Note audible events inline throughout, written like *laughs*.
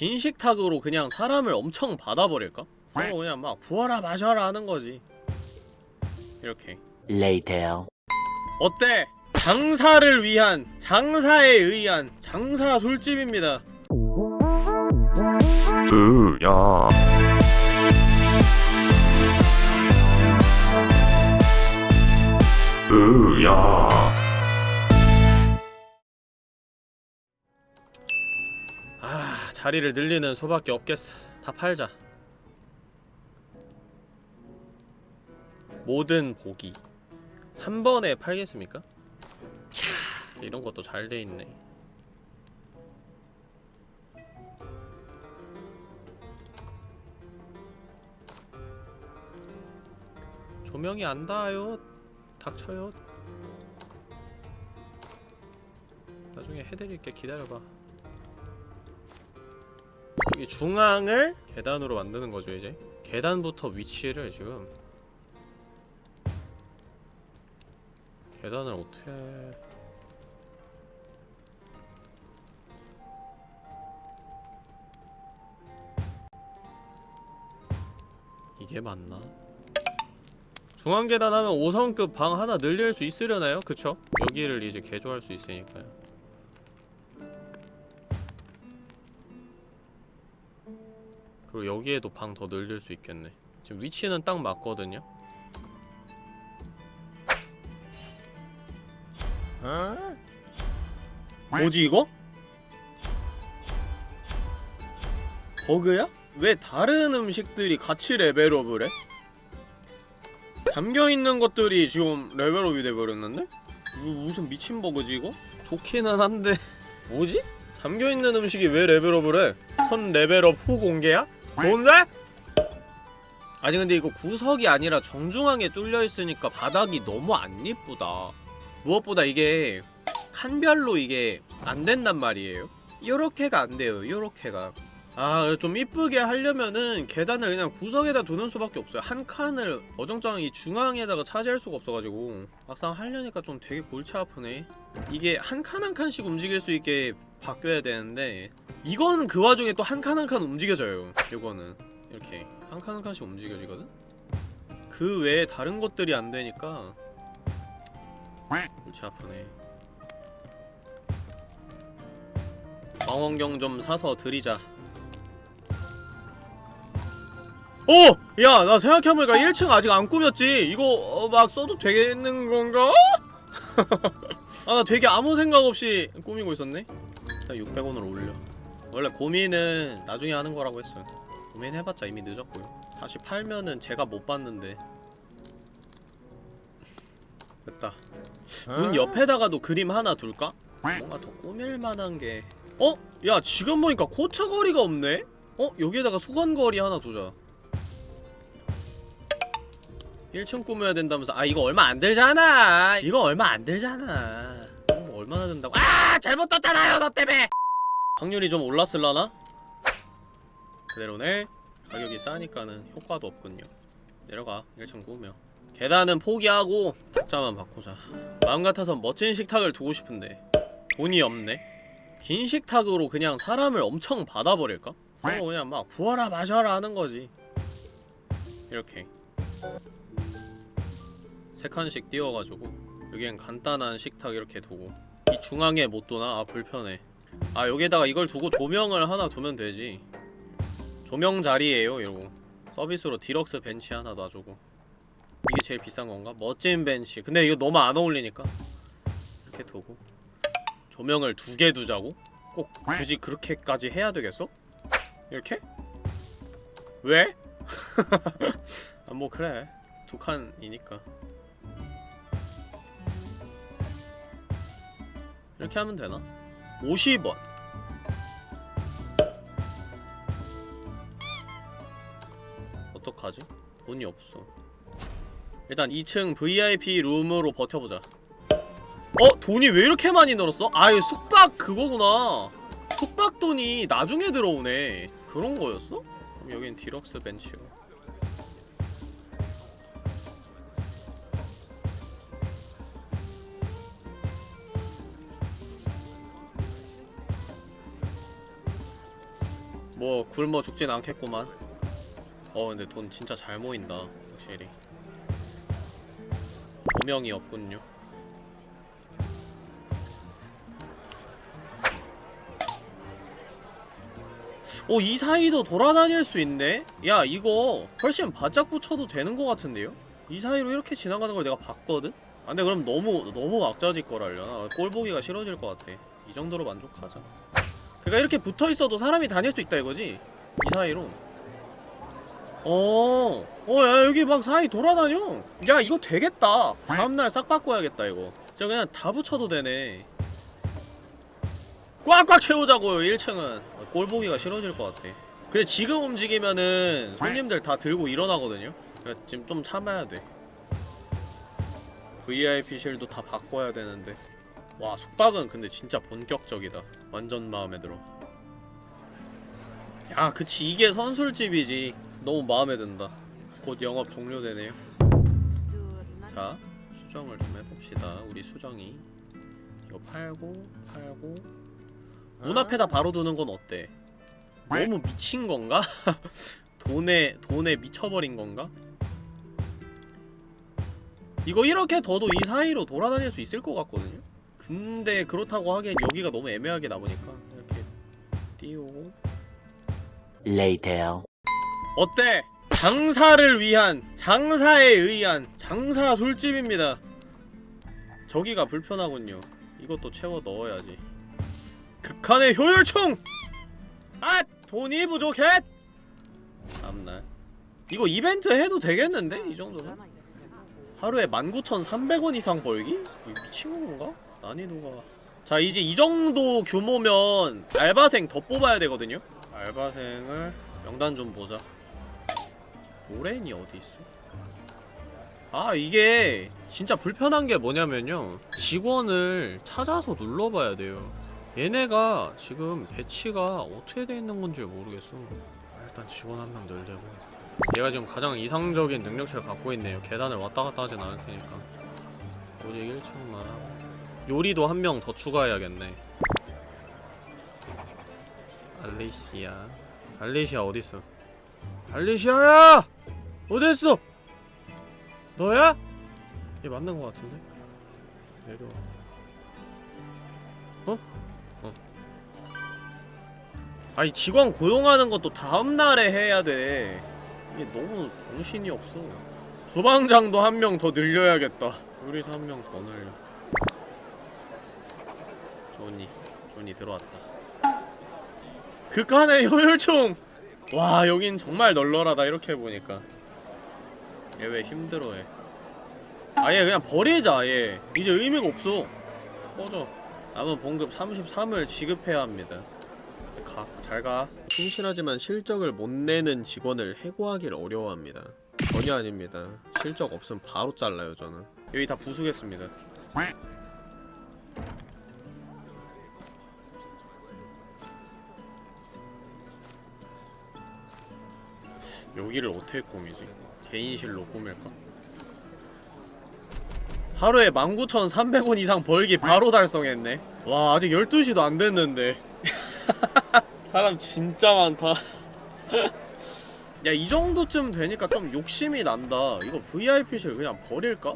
긴 식탁으로 그냥 사람을 엄청 받아버릴까? 그거 그냥 막 부어라 마셔라 하는 거지 이렇게 Later. 어때? 장사를 위한 장사에 의한 장사 술집입니다 으야 으야 자리를 늘리는 수밖에 없겠어. 다 팔자. 모든 보기 한 번에 팔겠습니까? 이런 것도 잘 돼 있네. 조명이 안 닿아요. 닥쳐요. 나중에 해드릴게. 기다려봐 이 중앙을 계단으로 만드는 거죠 이제 계단부터 위치를 지금 계단을 어떻게 이게 맞나? 중앙 계단 하면 5성급 방 하나 늘릴 수 있으려나요? 그쵸? 여기를 이제 개조할 수 있으니까요 그리고 여기에도 방 더 늘릴 수 있겠네 지금 위치는 딱 맞거든요? 뭐지 이거? 버그야? 왜 다른 음식들이 같이 레벨업을 해? 잠겨있는 것들이 지금 level up이 돼버렸는데? 무슨 미친 버그지 이거? 좋기는 한데 *laughs* 뭐지? 잠겨있는 음식이 왜 level up을 해? 선 level up 후 공개야? 좋은데? 아니 근데 이거 구석이 아니라 정중앙에 뚫려있으니까 바닥이 너무 안 이쁘다. 무엇보다 이게 칸별로 이게 안 된단 말이에요. 요렇게가 안 돼요 요렇게가 아 좀 이쁘게 하려면은 계단을 그냥 구석에다 두는 수밖에 없어요. 한 칸을 어정쩡한 이 중앙에다가 차지할 수가 없어가지고. 막상 하려니까 좀 되게 골치 아프네. 이게 한 칸 한 칸씩 움직일 수 있게 바뀌어야 되는데 이건 그 와중에 또 한 칸 한 칸 움직여져요 요거는. 이렇게 한 칸 한 칸씩 움직여지거든? 그 외에 다른 것들이 안 되니까 골치 아프네. 망원경 좀 사서 드리자 오! 야, 나 생각해보니까 1층 아직 안 꾸몄지? 이거 어, 막 써도 되는 건가? *laughs* 아, 나 되게 아무 생각 없이 꾸미고 있었네? 자, 600원을 올려 원래 고민은 나중에 하는 거라고 했어요 고민해봤자 이미 늦었고요 다시 팔면은 제가 못 봤는데 됐다 문 옆에다가도 그림 하나 둘까? 뭔가 더 꾸밀만한 게 어? 야 지금 보니까 코트 거리가 없네? 어? 여기에다가 수건 거리 하나 두자 1층 꾸며야 된다면서. 아 이거 얼마 안 들잖아. 이거 얼마 안 들잖아. 뭐 얼마나 든다고? 아 잘못 떴잖아요 너 때문에. 확률이 좀 올랐을라나? 그대로네 가격이 싸니까는 효과도 없군요. 내려가 1층 꾸며. 계단은 포기하고 탁자만 바꾸자. 마음 같아선 멋진 식탁을 두고 싶은데 돈이 없네. 긴 식탁으로 그냥 사람을 엄청 받아버릴까? 그거 그냥 막 부어라 마셔라 하는 거지. 이렇게 세 칸씩 띄워가지고 여기엔 간단한 식탁 이렇게 두고 이 중앙에 못 두나? 아 불편해 아 여기에다가 이걸 두고 조명을 하나 두면 되지 조명 자리에요 이러고 서비스로 디럭스 벤치 하나 놔주고 이게 제일 비싼 건가? 멋진 벤치 근데 이거 너무 안 어울리니까 이렇게 두고 조명을 두 개 두자고? 꼭 굳이 그렇게까지 해야 되겠어? 이렇게? 왜? *laughs* 아 뭐 그래 두 칸이니까 이렇게 하면 되나? 50원 어떡하지? 돈이 없어 일단 2층 VIP 룸으로 버텨보자 어? 돈이 왜 이렇게 많이 늘었어? 아 이거 숙박 그거구나 숙박 돈이 나중에 들어오네 그런 거였어? 그럼 여긴 디럭스 벤치고 굶어 죽진 않겠구만 어 근데 돈 진짜 잘 모인다 확실히 조명이 없군요 오, 이 사이도 돌아다닐 수 있네? 야, 이거 훨씬 바짝 붙여도 되는 것 같은데요? 이 사이로 이렇게 지나가는 걸 내가 봤거든? 아, 근데 그럼 너무, 너무 악자질 거랄려나? 꼴 보기가 싫어질 것 같아. 이 정도로 만족하자. 그니까 이렇게 붙어 있어도 사람이 다닐 수 있다 이거지? 이 사이로. 어, 어, 야, 여기 막 사이 돌아다녀. 야, 이거 되겠다. 다음날 싹 바꿔야겠다, 이거. 저 그냥 다 붙여도 되네. 꽉꽉 채우자고요 1층은 꼴 보기가 싫어질 것 같아 근데 지금 움직이면은 손님들 다 들고 일어나거든요 그러니까 지금 좀 참아야 돼 VIP실도 다 바꿔야 되는데 와 숙박은 근데 진짜 본격적이다 완전 마음에 들어. 야 그치. 이게 선술집이지. 너무 마음에 든다. 곧 영업 종료되네요. 자 수정을 좀 해봅시다. 우리 수정이. 이거 팔고 팔고. 문 앞에다 바로 두는 건 어때? 너무 미친 건가? *laughs* 돈에 돈에 미쳐버린 건가? 이거 이렇게 둬도 이 사이로 돌아다닐 수 있을 것 같거든요? 근데 그렇다고 하기엔 여기가 너무 애매하게 나보니까 이렇게 띄우고 Later. 어때? 장사를 위한 장사에 의한 장사 술집입니다 저기가 불편하군요 이것도 채워 넣어야지 극한의 효율충! 아! 돈이 부족해! 다음날 이거 이벤트 해도 되겠는데? 이 정도면? 하루에 19,300원 이상 벌기? 미친 건가? 난이도가. 자 이제 이 정도 규모면 알바생 더 뽑아야 되거든요? 알바생을 명단 좀 보자. 오렌이 어디 있어? 아 이게 진짜 불편한 게 뭐냐면요. 직원을 찾아서 눌러봐야 돼요. 얘네가 지금 배치가 어떻게 돼 있는 건지 모르겠어. 아, 일단 직원 한 명 늘리고. 얘가 지금 가장 이상적인 능력치를 갖고 있네요. 계단을 왔다 갔다 하진 않을 테니까. 오직 1층만 요리도 한 명 더 추가해야겠네 알리시아 알리시아 어딨어 알리시아야! 어딨어? 너야? 얘 맞는 거 같은데? 내려와 어? 어 아니 직원 고용하는 것도 다음날에 해야 돼 이게 너무 정신이 없어 주방장도 한 명 더 늘려야겠다 요리사 한 명 더 늘려 조니 조니 들어왔다. 극한의 효율충 와 여긴 정말 널널하다 이렇게 보니까. 얘 왜 힘들어해? 아예 그냥 버리자 아예 이제 의미가 없어. 꺼져. 남은 봉급 33을 지급해야 합니다. 가, 잘가. 충실하지만 실적을 못 내는 직원을 해고하길 어려워합니다. 전혀 아닙니다. 실적 없으면 바로 잘라요 저는. 여기 다 부수겠습니다 여기를 어떻게 꾸미지? 개인실로 꾸밀까? 하루에 19,300원 이상 벌기 바로 달성했네 와 아직 12시도 안 됐는데 *laughs* 사람 진짜 많다 *laughs* 야 이 정도쯤 되니까 좀 욕심이 난다 이거 VIP실 그냥 버릴까?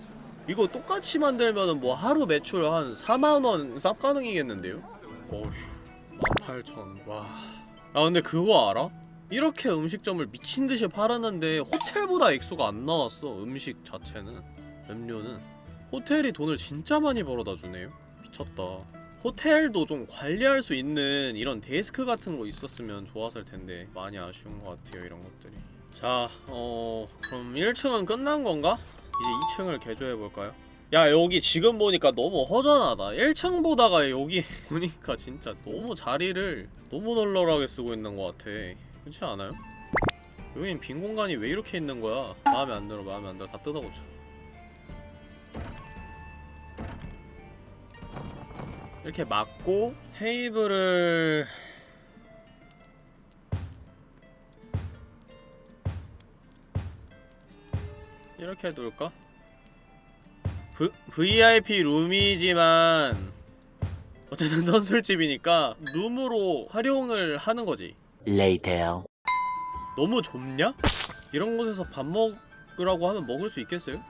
이거 똑같이 만들면은 뭐 하루 매출 한 4만원 쌉 가능이겠는데요? 어휴 18,000 와... 아 근데 그거 알아? 이렇게 음식점을 미친듯이 팔았는데 호텔보다 액수가 안 나왔어 음식 자체는. 음료는. 호텔이 돈을 진짜 많이 벌어다 주네요. 미쳤다. 호텔도 좀 관리할 수 있는 이런 데스크 같은 거 있었으면 좋았을 텐데 많이 아쉬운 것 같아요 이런 것들이. 자, 어... 그럼 1층은 끝난 건가? 이제 2층을 개조해볼까요? 야 여기 지금 보니까 너무 허전하다. 1층 보다가 여기 *laughs* 보니까 진짜 너무 자리를 너무 널널하게 쓰고 있는 것 같아 그렇지 않아요? 여긴 빈 공간이 왜 이렇게 있는 거야? 마음에 안 들어 마음에 안 들어 다 뜯어고쳐 이렇게 막고 테이블을 이렇게 둘까? v, VIP 룸이지만 어쨌든 *laughs* 선술집이니까 룸으로 활용을 하는 거지 Later. 너무 좁냐? 이런 곳에서 밥 먹으라고 하면 먹을 수 있겠어요?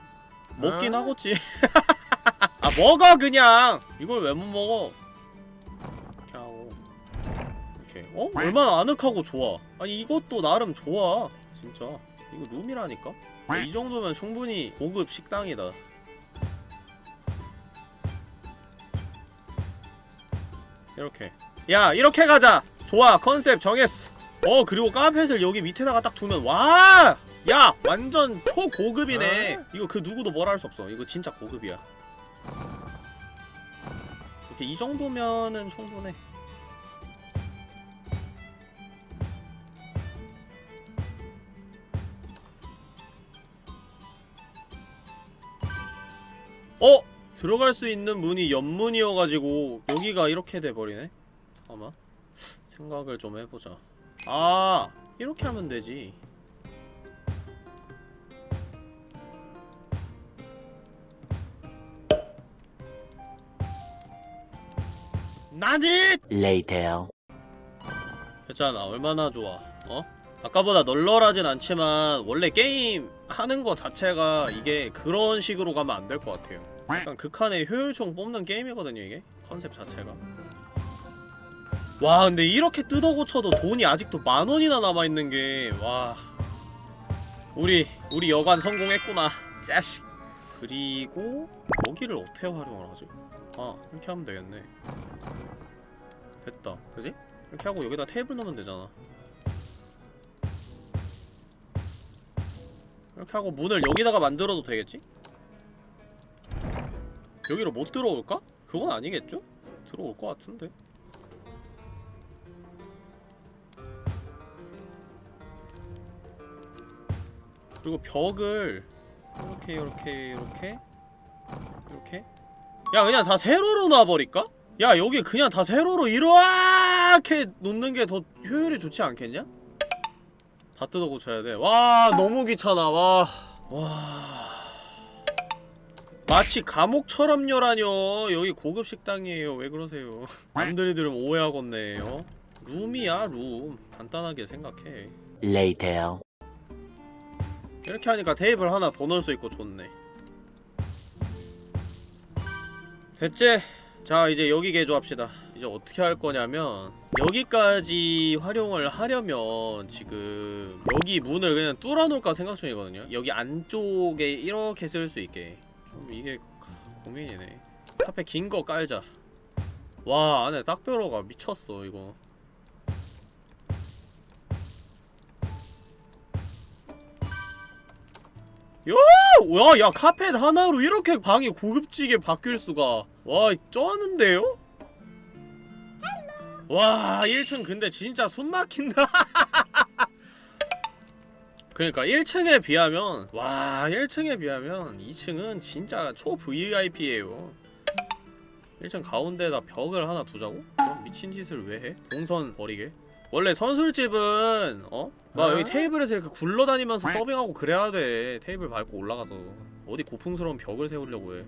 먹긴 어? 하겠지. *laughs* 아 먹어 그냥! 이걸 왜 못 먹어? 이렇게 어? 얼마나 아늑하고 좋아. 아니 이것도 나름 좋아 진짜. 이거 룸이라니까? 이 정도면 충분히 고급 식당이다. 이렇게. 야 이렇게 가자 좋아 컨셉 정했어 어 그리고 카펫을 여기 밑에다가 딱 두면 와! 야! 완전 초고급이네 이거 그 누구도 뭐라 할 수 없어 이거 진짜 고급이야 이렇게 이 정도면은 충분해 어! 들어갈 수 있는 문이 옆문이어가지고 여기가 이렇게 돼버리네 잠깐만 생각을 좀 해보자 아 이렇게 하면 되지 나니! Later. 됐잖아 얼마나 좋아 어? 아까보다 널널하진 않지만 원래 게임 하는 거 자체가 이게 그런 식으로 가면 안 될 것 같아요 약간 극한의 효율총 뽑는 게임이거든요 이게 컨셉 자체가 와 근데 이렇게 뜯어 고쳐도 돈이 아직도 만 원이나 남아있는 게와 우리 우리 여관 성공했구나 짜식 그리고 여기를 어떻게 활용을 하지? 아 이렇게 하면 되겠네 됐다 그지? 이렇게 하고 여기다 테이블 넣으면 되잖아 이렇게 하고 문을 여기다가 만들어도 되겠지? 여기로 못 들어올까? 그건 아니겠죠? 들어올 것 같은데 그리고 벽을 이렇게 이렇게 이렇게 이렇게 야 그냥 다 세로로 놔버릴까? 야 여기 그냥 다 세로로 이렇게 놓는 게 더 효율이 좋지 않겠냐? 다 뜯어 고쳐야 돼. 와 너무 귀찮아. 와. 와. 마치 감옥처럼요라뇨. 여기 고급 식당이에요. 왜 그러세요? 남들이 들으면 오해하겠네요. 룸이야 룸. 간단하게 생각해. 이 렇게 하니까 테이블 하나 더 넣을 수 있고 좋네. 됐지? 자 이제 여기 개조합시다. 이제 어떻게 할 거냐면 여기까지 활용을 하려면 지금 여기 문을 그냥 뚫어 놓을까 생각 중이거든요. 여기 안쪽에 이렇게 쓸 수 있게. 좀 이게 고민이네. 카페 긴거 깔자. 와 안에 딱 들어가. 미쳤어 이거 와, 야, 카펫 하나로 이렇게 방이 고급지게 바뀔 수가. 와, 쩌는데요? 와, 1층 근데 진짜 숨 막힌다. *laughs* 그러니까 1층에 비하면 와, 1층에 비하면 2층은 진짜 초 VIP예요. 1층 가운데다 벽을 하나 두자고? 미친 짓을 왜 해? 동선 버리게? 원래 선술집은 어? 막 여기 테이블에서 이렇게 굴러다니면서 서빙하고 그래야 돼. 테이블 밟고 올라가서. 어디 고풍스러운 벽을 세우려고 해.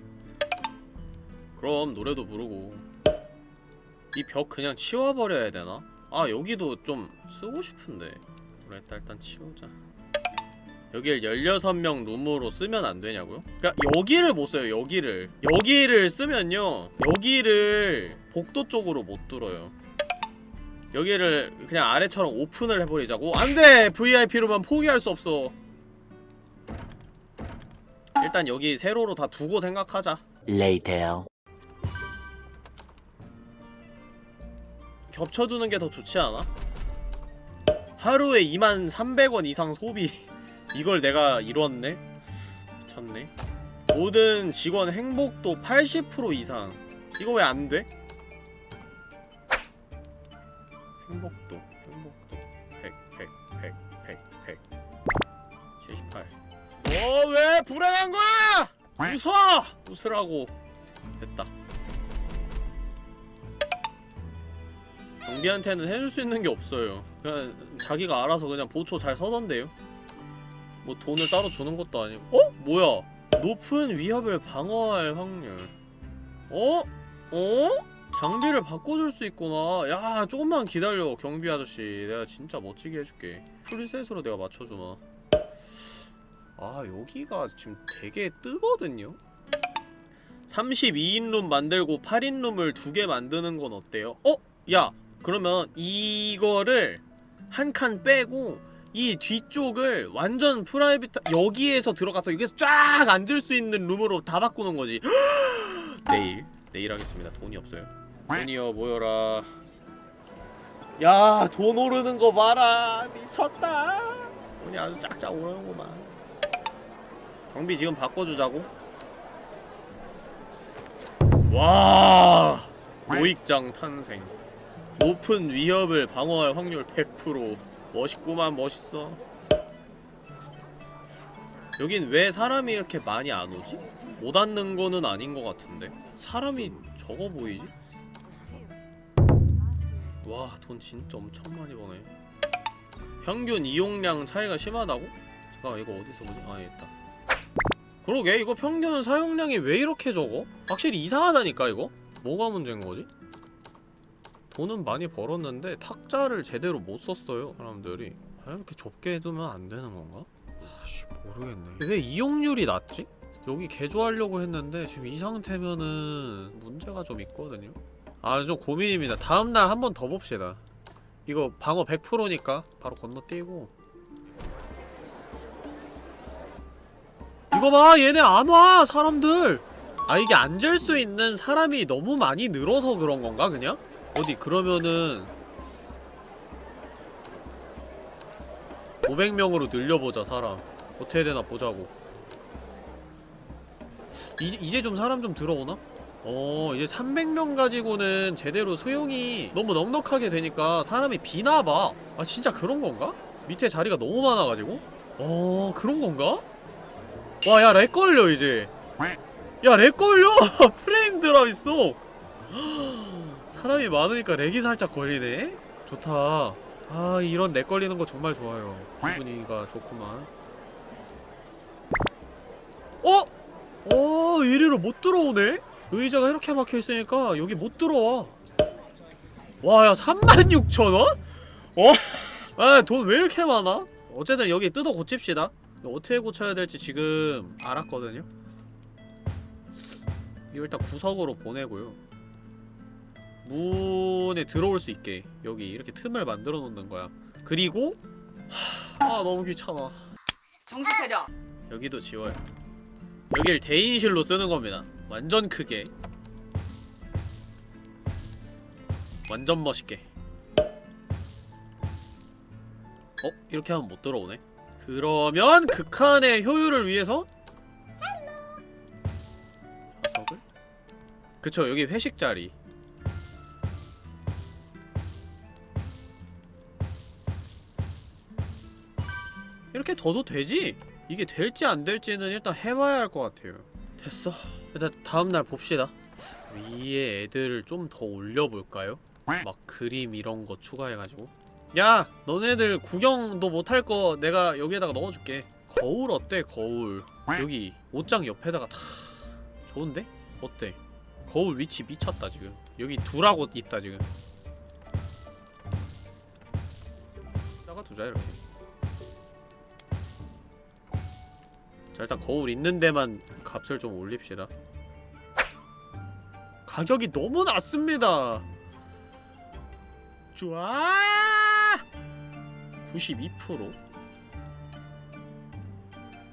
그럼 노래도 부르고. 이 벽 그냥 치워버려야 되나? 아 여기도 좀 쓰고 싶은데. 그래 일단, 일단 치우자. 여길 16명 룸으로 쓰면 안 되냐고요? 그니까 여기를 못 써요 여기를. 여기를 쓰면요 여기를 복도 쪽으로 못 뚫어요 여기를 그냥 아래처럼 오픈을 해버리자고 안돼! VIP로만 포기할 수 없어 일단 여기 세로로 다 두고 생각하자 Later. 겹쳐두는 게 더 좋지 않아? 하루에 2만 300원 이상 소비 *laughs* 이걸 내가 이뤘네? 미쳤네 모든 직원 행복도 80% 이상 이거 왜 안 돼? 행복도 행복도 100 100 100 100 100 78 어, 왜 불행한 거야! 웃어! 웃으라고 됐다 경비한테는 해줄 수 있는 게 없어요 그냥 자기가 알아서 그냥 보초 잘 서던데요 뭐 돈을 따로 주는 것도 아니고 어? 뭐야 높은 위협을 방어할 확률 어? 어? 장비를 바꿔줄 수 있구나. 야 조금만 기다려 경비 아저씨. 내가 진짜 멋지게 해줄게. 풀셋으로 내가 맞춰주마. 아 여기가 지금 되게 뜨거든요? 32인 룸 만들고 8인 룸을 두 개 만드는 건 어때요? 어? 야 그러면 이거를 한 칸 빼고 이 뒤쪽을 완전 private 여기에서 들어가서 여기서 쫙 앉을 수 있는 룸으로 다 바꾸는 거지. *gasps* 내일 내일 하겠습니다. 돈이 없어요 돈이여 모여라. 야 돈 오르는 거 봐라. 미쳤다. 돈이 아주 짝짝 오르는구만. 경비 지금 바꿔주자고. 와 모익장 탄생. 높은 위협을 방어할 확률 100% 멋있구만 멋있어. 여긴 왜 사람이 이렇게 많이 안 오지? 못 앉는 거는 아닌 것 같은데? 사람이 적어 보이지? 와 돈 진짜 엄청 많이 버네 평균 이용량 차이가 심하다고? 잠깐 이거 어디서 보지? 아 있다 그러게 이거 평균 사용량이 왜 이렇게 적어? 확실히 이상하다니까 이거? 뭐가 문제인 거지? 돈은 많이 벌었는데 탁자를 제대로 못 썼어요 사람들이 아, 이렇게 좁게 해두면 안 되는 건가? 아씨 모르겠네 왜 이용률이 낮지? 여기 개조하려고 했는데 지금 이 상태면은 문제가 좀 있거든요 아 좀 고민입니다. 다음날 한 번 더 봅시다. 이거 방어 100%니까 바로 건너뛰고. 이거 봐 얘네 안와 사람들. 아 이게 앉을 수 있는 사람이 너무 많이 늘어서 그런 건가 그냥? 어디 그러면은 500명으로 늘려보자 사람. 어떻게 되나 보자고. 이제, 이제 좀 사람 좀 들어오나? 어 이제 300명 가지고는 제대로 수용이 너무 넉넉하게 되니까 사람이 비나봐 아 진짜 그런 건가? 밑에 자리가 너무 많아가지고? 어 그런 건가? 와 야 lag 걸려 이제 야 lag 걸려! *laughs* 프레임 drop 있어 *gasps* 사람이 많으니까 lag이 살짝 걸리네? 좋다 아 이런 lag 걸리는 거 정말 좋아요 기분이가 좋구만 어? 어 이리로 못 들어오네? 의자가 이렇게 막혀있으니까 여기 못 들어와 와야 36,000원? 어? 아 돈 왜 이렇게 많아? 어쨌든 여기 뜯어 고칩시다 어떻게 고쳐야 될지 지금 알았거든요 이거 일단 구석으로 보내고요 문에 들어올 수 있게 여기 이렇게 틈을 만들어 놓는 거야 그리고 하... 아 너무 귀찮아 정신 차려. 여기도 지워요 여길 대인실로 쓰는 겁니다 완전 크게 완전 멋있게 어? 이렇게 하면 못 들어오네 그러면 극한의 효율을 위해서 좌석을? 그쵸 여기 회식 자리 이렇게 둬도 되지? 이게 될지 안 될지는 일단 해봐야 할 것 같아요 됐어 일단 다음날 봅시다 위에 애들을 좀 더 올려볼까요? 막 그림 이런 거 추가해가지고 야! 너네들 구경도 못할 거 내가 여기에다가 넣어줄게 거울 어때 거울 여기 옷장 옆에다가 다 좋은데? 어때? 거울 위치 미쳤다 지금 여기 둘하고 있다 지금 다가 두자 이렇게 자 일단 거울 있는 데만 값을 좀 올립시다. 가격이 너무 낮습니다. 좋아! 92%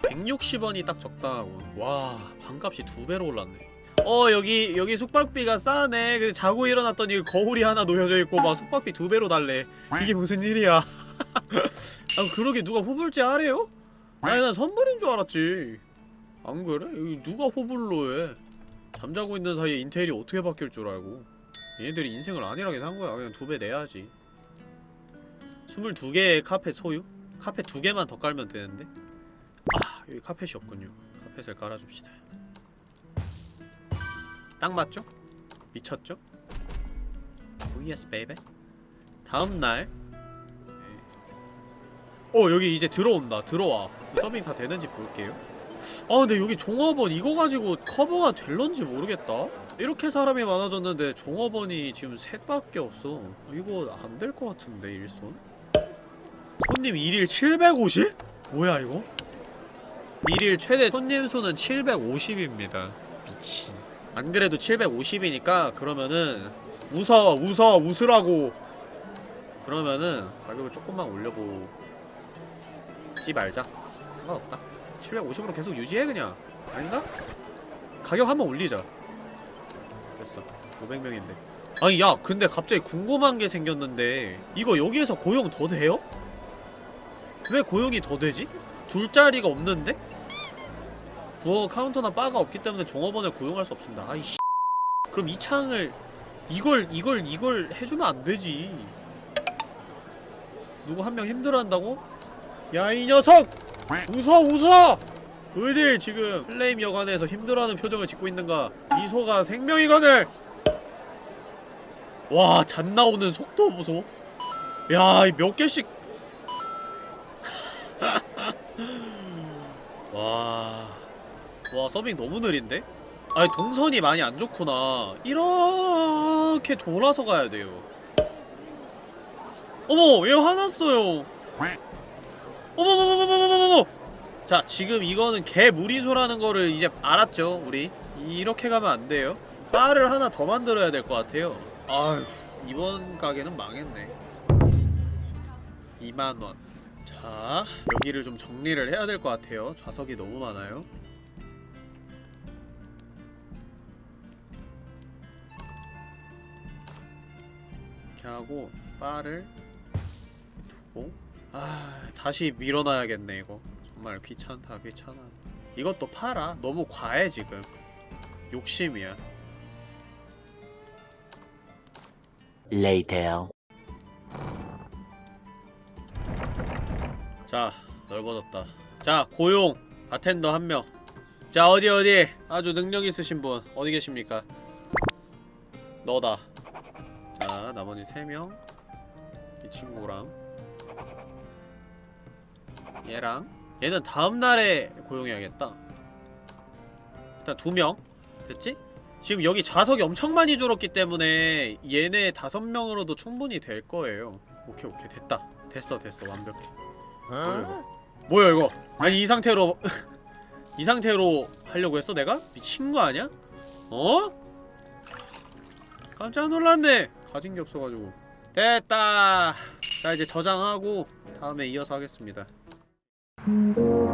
160원이 딱 적당하고 와 반값이 두 배로 올랐네. 어 여기 여기 숙박비가 싸네. 근데 자고 일어났더니 거울이 하나 놓여져 있고 막 숙박비 두 배로 달래. 이게 무슨 일이야? *laughs* 아 그러게 누가 후불제 하래요? 아니 난 선물인 줄 알았지. 안 그래? 누가 호불로 해? 잠자고 있는 사이에 인테리어 어떻게 바뀔 줄 알고. 얘네들이 인생을 안일하게 산 거야. 그냥 두 배 내야지. 22개의 카펫 소유? 카펫 두 개만 더 깔면 되는데? 아 여기 카펫이 없군요. 카펫을 깔아줍시다. 딱 맞죠? 미쳤죠? Oh yes baby 다음날 어 여기 이제 들어온다. 들어와. 서빙 다 되는지 볼게요. 아 근데 여기 종업원 이거 가지고 커버가 될런지 모르겠다. 이렇게 사람이 많아졌는데 종업원이 지금 셋밖에 없어. 이거 안 될 것 같은데 일손? 손님 1일 750? 뭐야 이거? 1일 최대 손님 수는 750입니다. 미친. 안 그래도 750이니까 그러면은 웃어 웃어 웃으라고. 그러면은 가격을 조금만 올려보 지 말자 상관없다 750으로 계속 유지해 그냥 아닌가? 가격 한번 올리자 됐어 500명인데 아니 야 근데 갑자기 궁금한 게 생겼는데 이거 여기에서 고용 더 돼요? 왜 고용이 더 되지? 둘 자리가 없는데? 부어 카운터나 바가 없기 때문에 종업원을 고용할 수 없습니다 아이씨 그럼 이 창을 이걸 이걸 이걸 해주면 안 되지 누구 한 명 힘들어한다고? 야 이 녀석! 웃어 웃어! 어딜 지금 플레임 여관에서 힘들어하는 표정을 짓고 있는가 미소가 생명이거늘! 와, 잣 나오는 속도 보소. 야, 이몇 개씩. *laughs* 와. 와, 서빙 너무 느린데? 아니, 동선이 많이 안 좋구나. 이렇게 돌아서 가야 돼요. 어머, 얘 화났어요. 어머머머머머머머머! 자, 지금 이거는 개 무리소라는 거를 이제 알았죠, 우리? 이렇게 가면 안 돼요. 바를 하나 더 만들어야 될 것 같아요. 아휴, 이번 가게는 망했네. 2만원. 자, 여기를 좀 정리를 해야 될 것 같아요. 좌석이 너무 많아요. 이렇게 하고, 바를 두고, 아, 다시 밀어놔야겠네, 이거. 정말 귀찮다, 귀찮아. 이것도 팔아. 너무 과해, 지금. 욕심이야. Later. 자 넓어졌다 자 고용 바텐더 한명 자 어디 어디 아주 능력 있으신 분 어디 계십니까 너다 자 나머지 3명 이 친구랑 얘랑. 얘는 다음날에 고용해야겠다. 일단 2명. 됐지? 지금 여기 좌석이 엄청 많이 줄었기 때문에 얘네 5명으로도 충분히 될 거예요. 오케이 오케이. 됐다. 됐어 됐어. 완벽해. 이거 뭐야 이거? 아니 이 상태로 *laughs* 이 상태로 하려고 했어 내가? 미친 거 아니야? 어? 깜짝 놀랐네. 가진 게 없어가지고. 됐다. 자 이제 저장하고 다음에 이어서 하겠습니다 Mm-hmm.